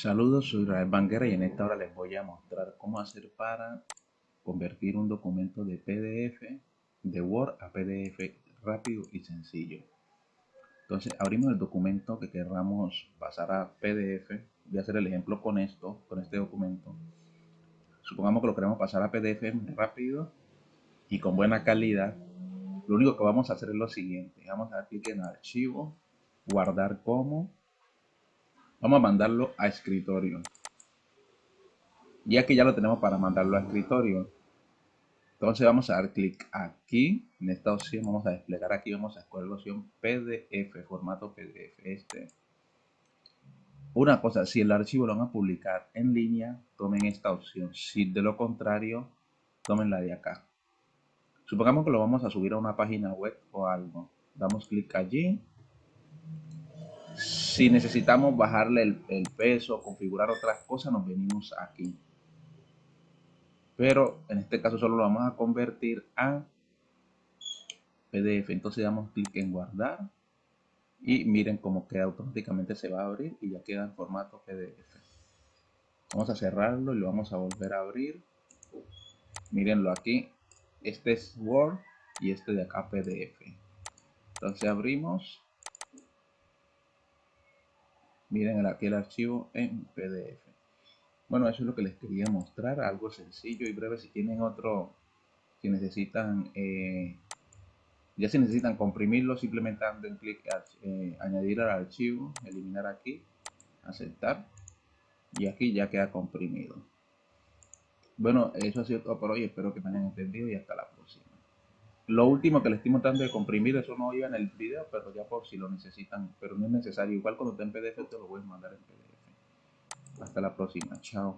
Saludos, soy Rael Banguera y en esta hora les voy a mostrar cómo hacer para convertir un documento de PDF de Word a PDF rápido y sencillo. Entonces abrimos el documento que queramos pasar a PDF. Voy a hacer el ejemplo con esto, con este documento. Supongamos que lo queremos pasar a PDF rápido y con buena calidad. Lo único que vamos a hacer es lo siguiente. Vamos a dar clic en archivo, guardar como Vamos a mandarlo a escritorio. Ya que ya lo tenemos para mandarlo a escritorio. Entonces vamos a dar clic aquí, en esta opción, vamos a desplegar aquí, vamos a escoger la opción PDF, formato PDF. Este. Una cosa, si el archivo lo van a publicar en línea, tomen esta opción. Si de lo contrario, tomen la de acá. Supongamos que lo vamos a subir a una página web o algo. Damos clic allí si necesitamos bajarle el, peso, configurar otras cosas, nos venimos aquí. Pero en este caso solo lo vamos a convertir a PDF. Entonces damos clic en guardar. Y miren cómo queda automáticamente se va a abrir y ya queda en formato PDF. Vamos a cerrarlo y lo vamos a volver a abrir. Mírenlo aquí. Este es Word y este de acá PDF. Entonces abrimos miren aquí el archivo en PDF. Bueno, eso es lo que les quería mostrar, algo sencillo y breve. Si tienen otro, si necesitan, eh, ya si necesitan comprimirlo, simplemente den clic eh, añadir al archivo, eliminar aquí, aceptar y aquí ya queda comprimido. Bueno, eso ha sido todo por hoy, espero que me hayan entendido y hasta la próxima. Lo último que les estoy mostrando de comprimir, eso no iba en el video, pero ya por si lo necesitan, pero no es necesario. Igual cuando esté en PDF te lo voy a mandar en PDF. Hasta la próxima, chao.